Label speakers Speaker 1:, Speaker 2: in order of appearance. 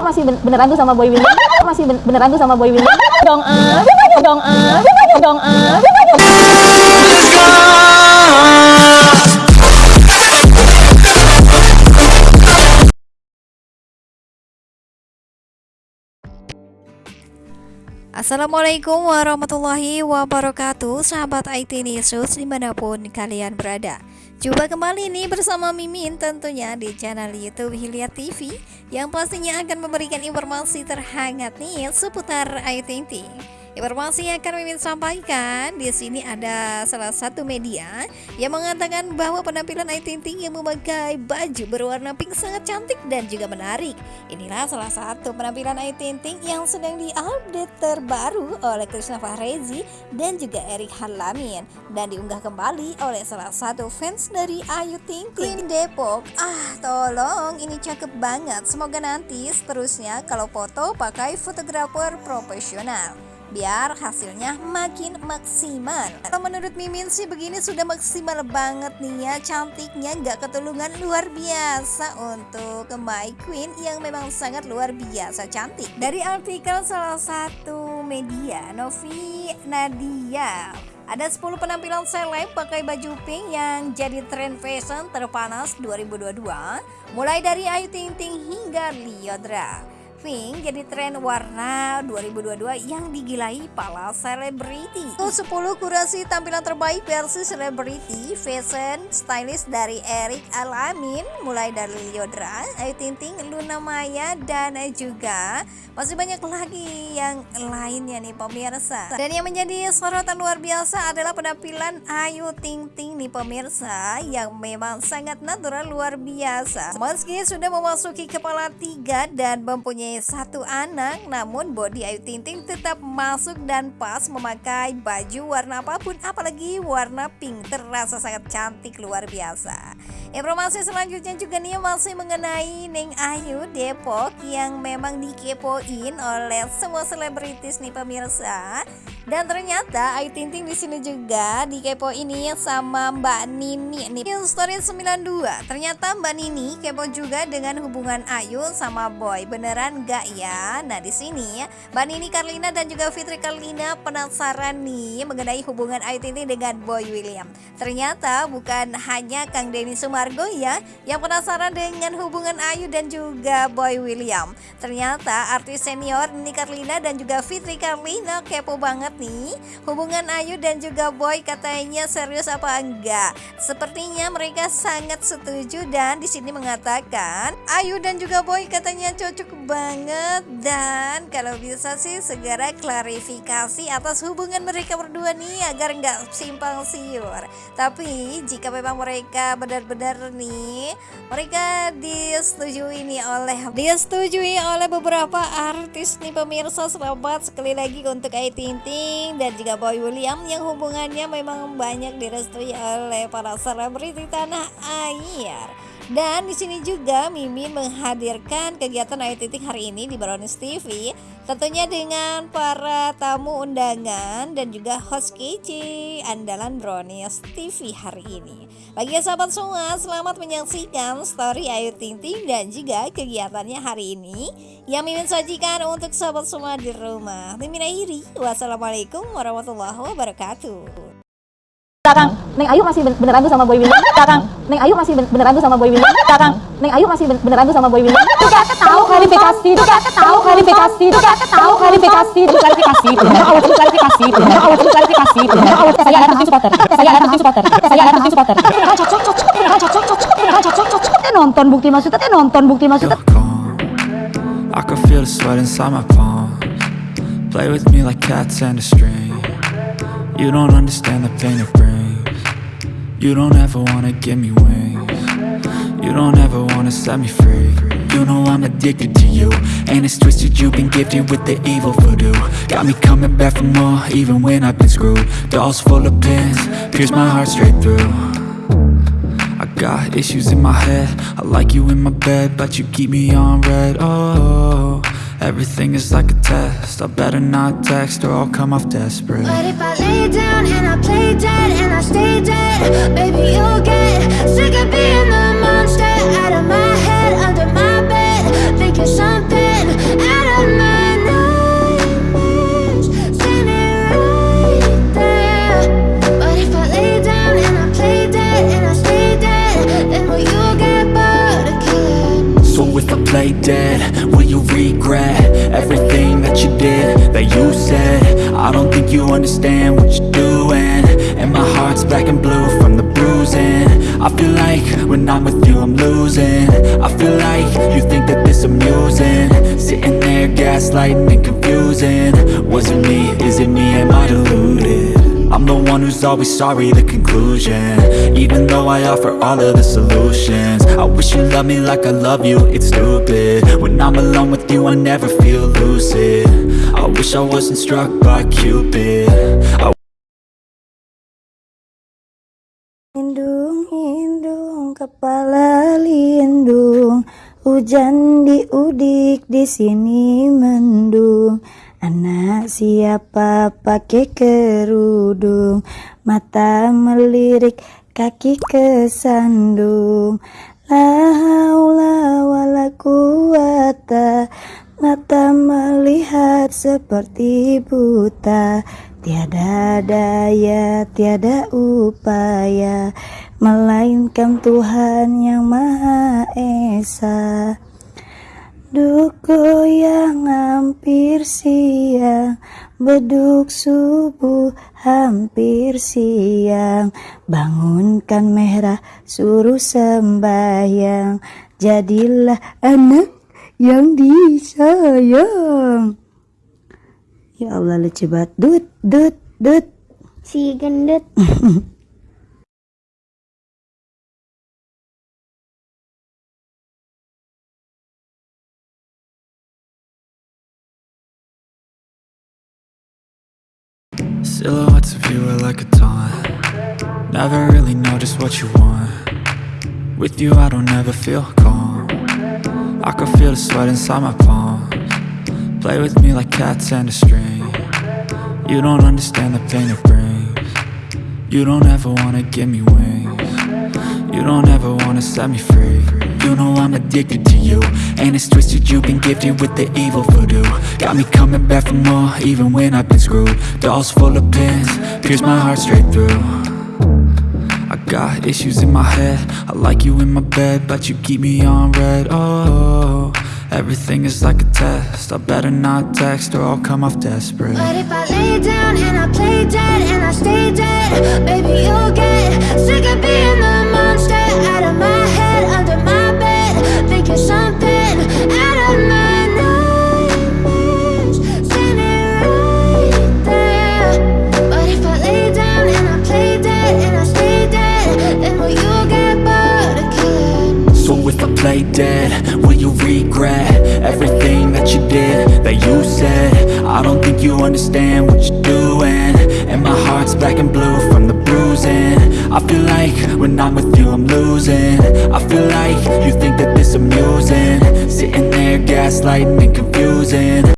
Speaker 1: masih ben- beneran tuh sama Boy William. Masih ben- beneran tuh sama Boy William.
Speaker 2: Dong ah dong ah dong ah Assalamualaikum warahmatullahi wabarakatuh Sahabat IT News di mana pun kalian berada Coba kembali nih bersama Mimin tentunya di channel Youtube Hilya TV Yang pastinya akan memberikan informasi terhangat nih seputar Ayu Ting Ting Informasi yang akan Mimin sampaikan di sini ada salah satu media yang mengatakan bahwa penampilan Ayu Ting Ting yang memakai baju berwarna pink sangat cantik dan juga menarik. Inilah salah satu penampilan Ayu Ting Ting yang sedang diupdate terbaru oleh Krishna Fahrezi dan juga Erik Halamin dan diunggah kembali oleh salah satu fans dari Ayu Ting Ting Depok. Ah, tolong ini cakep banget. Semoga nanti seterusnya kalau foto pakai fotografer profesional biar hasilnya makin maksimal. Kalau menurut Mimin sih begini sudah maksimal banget nih ya cantiknya nggak ketulungan luar biasa untuk My Queen yang memang sangat luar biasa cantik. Dari artikel salah satu media Novi Nadia ada 10 penampilan seleb pakai baju pink yang jadi tren fashion terpanas 2022 mulai dari Ayu Ting Ting hingga Liodra pink jadi tren warna 2022 yang digilai para selebriti. 10 kurasi tampilan terbaik versi selebriti fashion stylist dari Eric Alamin mulai dari Liodra, Ayu Ting, Luna Maya dan juga masih banyak lagi yang lainnya nih pemirsa. Dan yang menjadi sorotan luar biasa adalah penampilan Ayu Ting Ting nih pemirsa yang memang sangat natural luar biasa. Meski sudah memasuki kepala tiga dan mempunyai satu anak namun body Ayu Ting Ting tetap masuk dan pas memakai baju warna apa pun apalagi warna pink terasa sangat cantik luar biasa. Informasi selanjutnya juga nih masih mengenai Neng Ayu Depok yang memang dikepoin oleh semua selebritis nih pemirsa dan ternyata Ayu Ting Ting di sini juga dikepo ini sama Mbak Nini nih. Story 92. Ternyata Mbak Nini kepo juga dengan hubungan Ayu sama Boy. Beneran gak ya? Nah, di sini Mbak Nini Karlina dan juga Fitri Karlina penasaran nih mengenai hubungan Ayu Ting Ting dengan Boy William. Ternyata bukan hanya Kang Denny Sumargo ya yang penasaran dengan hubungan Ayu dan juga Boy William. Ternyata artis senior Nini Karlina dan juga Fitri Karlina kepo banget nih hubungan Ayu dan juga Boy katanya serius apa enggak? Sepertinya mereka sangat setuju dan di sini mengatakan Ayu dan juga Boy katanya cocok banget dan kalau bisa sih segera klarifikasi atas hubungan mereka berdua nih agar nggak simpang siur. Tapi jika memang mereka benar-benar nih mereka disetujui nih oleh disetujui oleh beberapa artis nih pemirsa selamat sekali lagi untuk Ayu Ting Dan juga Boy William yang hubungannya memang banyak direstui oleh para selebriti tanah air. Dan di sini juga Mimin menghadirkan kegiatan Ayu Titik hari ini di Brownies TV Tentunya dengan para tamu undangan dan juga host kece andalan Brownies TV hari ini. Bagi sahabat semua selamat menyaksikan story Ayu Ting Ting dan juga kegiatannya hari ini Yang Mimin sajikan untuk sahabat semua di rumah. Mimin akhiri. Wassalamualaikum warahmatullahi wabarakatuh
Speaker 1: Kang Neng Ayu masih ben- beneran tuh sama Boy William Kang Neng Ayu masih ben- beneran tuh sama Boy William Kang Neng Ayu masih ben- beneran tuh sama Boy William itu gak tahu klarifikasi itu gak tahu klarifikasi itu tahu klarifikasi itu klarifikasi itu klarifikasi itu klarifikasi itu saya adalah tim supporter saya adalah tim supporter saya adalah tim supporter cocok cocok cocok cocok cocok cocok Teh nonton bukti maksudnya teh nonton bukti maksudnya.
Speaker 3: I can feel the sweat inside my palms. Play with me like cats and a string. You don't understand the pain it brings. You don't ever wanna give me wings. You don't ever wanna set me free. You know I'm addicted to you. And it's twisted, you've been gifted with the evil voodoo. Got me coming back for more, even when I've been screwed. Dolls full of pins, pierce my heart straight through. I got issues in my head I like you in my bed But you keep me on red Oh, everything is like a test. I better not text or I'll come off desperate.
Speaker 4: But if I lay down and I play dead and I stay dead Baby, you'll get sick of being the monster Out of my head, under my bed Thinking
Speaker 3: understand what you're doing. And my heart's black and blue from the bruising. I feel like when I'm with you I'm losing. I feel like you think that this amusing. Sitting there gaslighting and confusing. Was it me, is it me, am I deluded? One who's always sorry, the conclusion. Even though I offer all of the solutions I wish you loved me like I love you, it's stupid. When I'm alone with you, I never feel lucid. I wish I wasn't struck by Cupid. I
Speaker 5: Hindung, hindung, kepala lindung. Hujan diudik di sini mendung Anak siapa pakai kerudung? Mata melirik, kaki kesandung. La haula wala Mata melihat seperti buta. Tiada daya, tiada upaya. Melainkan Tuhan yang Maha Esa Duku yang hampir siang Beduk subuh hampir siang. Bangunkan merah suruh sembahyang. Jadilah anak yang disayang. Ya Allah lucu banget. Dut, dut, dut.
Speaker 6: Si gendut
Speaker 3: Silhouettes of you are like a taunt. Never really know just what you want. With you I don't ever feel calm. I can feel the sweat inside my palms. Play with me like cats and a string. You don't understand the pain it brings. You don't ever wanna give me wings. You don't ever wanna set me free You know I'm addicted to you. And it's twisted you've been gifted with the evil voodoo. Got me coming back for more even when I've been screwed. Dolls full of pins, pierce my heart straight through. I got issues in my head. I like you in my bed But you keep me on red. Oh, everything is like a test. I better not text or I'll come off desperate.
Speaker 4: But if I lay down and I play dead and I stay dead, baby, you'll get sick of being
Speaker 3: did, that you said? I don't think you understand what you're doing. And my heart's black and blue from the bruising. I feel like when I'm with you I'm losing. I feel like you think that this amusing. Sitting there gaslighting and confusing